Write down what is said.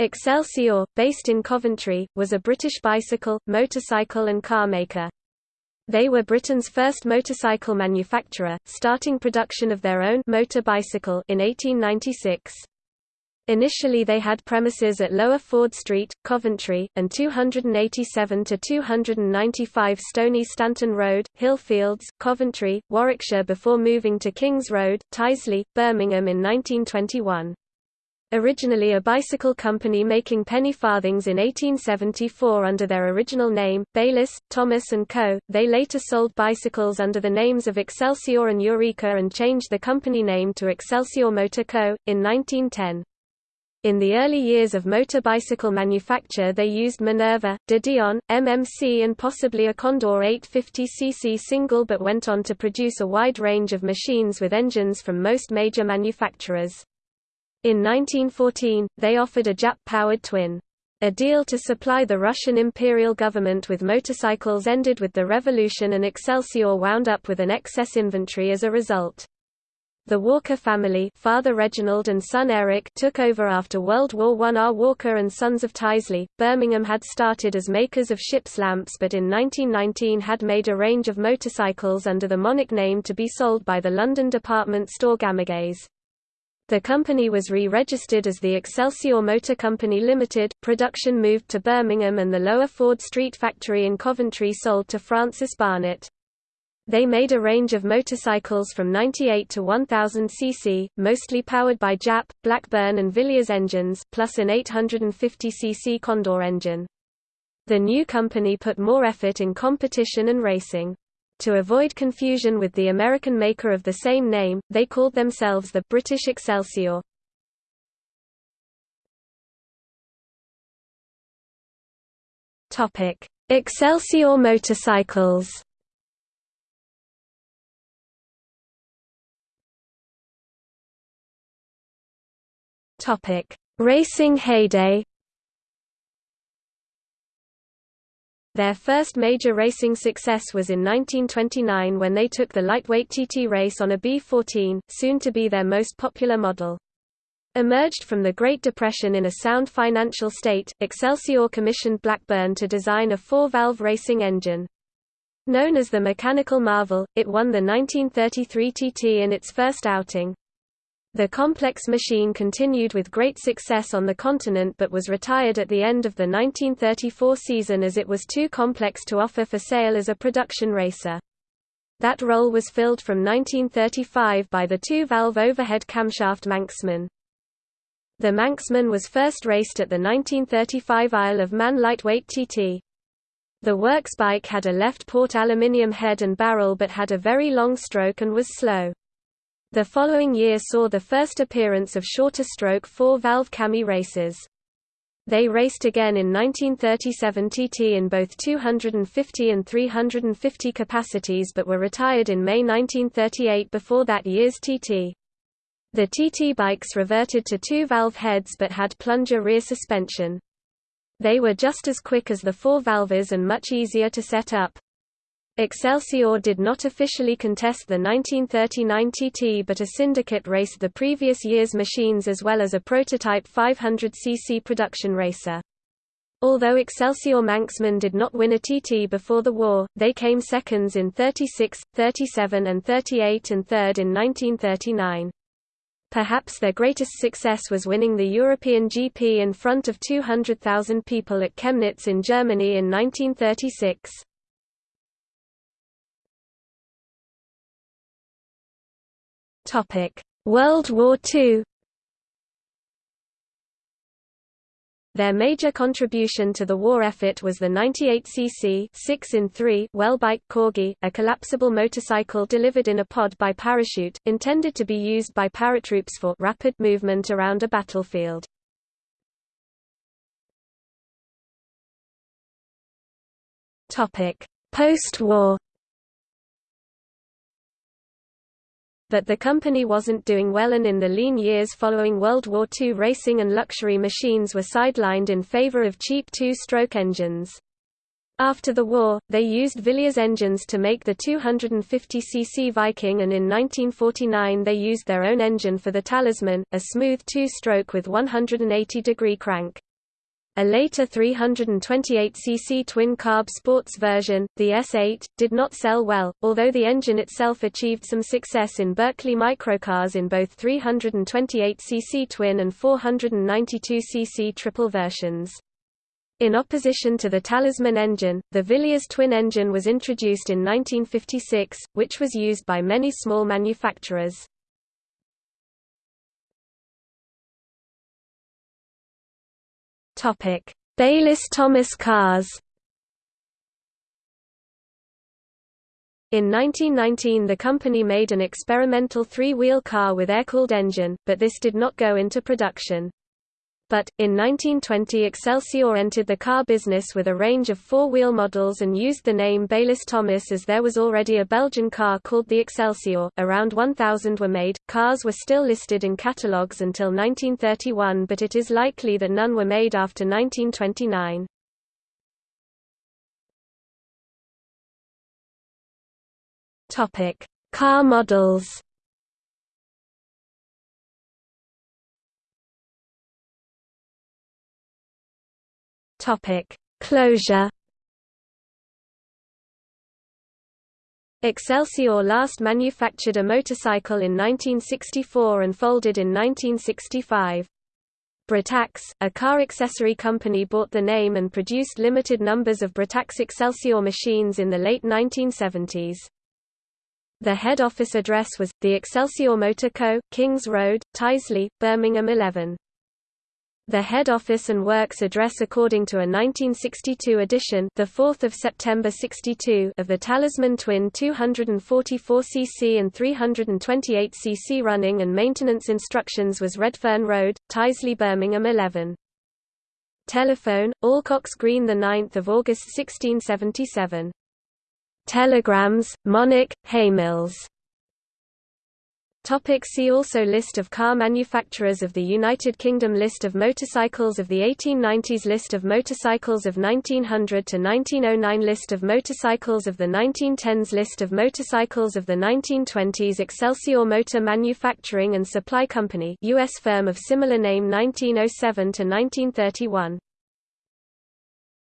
Excelsior, based in Coventry, was a British bicycle, motorcycle and car maker. They were Britain's first motorcycle manufacturer, starting production of their own motor bicycle in 1896. Initially they had premises at Lower Ford Street, Coventry, and 287 to 295 Stoney Stanton Road, Hillfields, Coventry, Warwickshire before moving to Kings Road, Tyseley, Birmingham in 1921. Originally a bicycle company making penny farthings in 1874 under their original name, Bayliss, Thomas & Co., they later sold bicycles under the names of Excelsior and Eureka and changed the company name to Excelsior Motor Co., in 1910. In the early years of motor bicycle manufacture they used Minerva, De Dion, MMC and possibly a Condor 850cc single but went on to produce a wide range of machines with engines from most major manufacturers. In 1914, they offered a Jap-powered twin. A deal to supply the Russian imperial government with motorcycles ended with the revolution and Excelsior wound up with an excess inventory as a result. The Walker family father Reginald and son Eric took over after World War I. R. Walker and Sons of Tyseley, Birmingham had started as makers of ship's lamps but in 1919 had made a range of motorcycles under the Monic name to be sold by the London department store Gamages. The company was re-registered as the Excelsior Motor Company Limited. Production moved to Birmingham and the Lower Ford Street factory in Coventry sold to Francis Barnett. They made a range of motorcycles from 98 to 1000 cc, mostly powered by Jap, Blackburn and Villiers engines, plus an 850 cc Condor engine. The new company put more effort in competition and racing. To avoid confusion with the American maker of the same name, they called themselves the British Excelsior. Topic: Excelsior motorcycles. Topic: Racing heyday. Their first major racing success was in 1929 when they took the lightweight TT race on a B14, soon to be their most popular model. Emerged from the Great Depression in a sound financial state, Excelsior commissioned Blackburn to design a four-valve racing engine. Known as the Mechanical Marvel, it won the 1933 TT in its first outing. The complex machine continued with great success on the continent but was retired at the end of the 1934 season as it was too complex to offer for sale as a production racer. That role was filled from 1935 by the two-valve overhead camshaft Manxman. The Manxman was first raced at the 1935 Isle of Man Lightweight TT. The works bike had a left-port aluminium head and barrel but had a very long stroke and was slow. The following year saw the first appearance of shorter stroke four-valve Cami races. They raced again in 1937 TT in both 250 and 350 capacities but were retired in May 1938 before that year's TT. The TT bikes reverted to two-valve heads but had plunger rear suspension. They were just as quick as the four-valvers and much easier to set up. Excelsior did not officially contest the 1939 TT but a syndicate raced the previous year's machines as well as a prototype 500cc production racer. Although Excelsior Manxman did not win a TT before the war, they came seconds in 36, 37 and 38 and third in 1939. Perhaps their greatest success was winning the European GP in front of 200,000 people at Chemnitz in Germany in 1936. World War II Their major contribution to the war effort was the 98cc 6 in 3 Welbike Corgi, a collapsible motorcycle delivered in a pod by parachute, intended to be used by paratroops for rapid movement around a battlefield. Post-war But the company wasn't doing well and in the lean years following World War II racing and luxury machines were sidelined in favor of cheap two-stroke engines. After the war, they used Villiers engines to make the 250cc Viking and in 1949 they used their own engine for the Talisman, a smooth two-stroke with 180-degree crank. A later 328cc twin-carb sports version, the S8, did not sell well, although the engine itself achieved some success in Berkeley microcars in both 328cc twin and 492cc triple versions. In opposition to the Talisman engine, the Villiers twin engine was introduced in 1956, which was used by many small manufacturers. Topic: Bayliss Thomas cars. In 1919 the company made an experimental three-wheel car with air-cooled engine, but this did not go into production. But, in 1920 Excelsior entered the car business with a range of four-wheel models and used the name Bayliss Thomas as there was already a Belgian car called the Excelsior. Around 1,000 were made. Cars were still listed in catalogues until 1931 but it is likely that none were made after 1929. Topic: Car models. Topic: Closure. Excelsior last manufactured a motorcycle in 1964 and folded in 1965. Britax, a car accessory company bought the name and produced limited numbers of Britax Excelsior machines in the late 1970s. The head office address was, the Excelsior Motor Co., Kings Road, Tyseley, Birmingham 11. The head office and works address according to a 1962 edition the 4th of September 62 of the Talisman Twin 244cc and 328cc running and maintenance instructions was Redfern Road, Tyseley Birmingham 11. Telephone, Acocks Green 9 August 1677. Telegrams, Monick, Haymills Topic see also List of car manufacturers of the United Kingdom List of motorcycles of the 1890s List of motorcycles of 1900 to 1909 List of motorcycles of the 1910s List of motorcycles of the 1920s Excelsior Motor Manufacturing and Supply Company US firm of similar name 1907 to 1931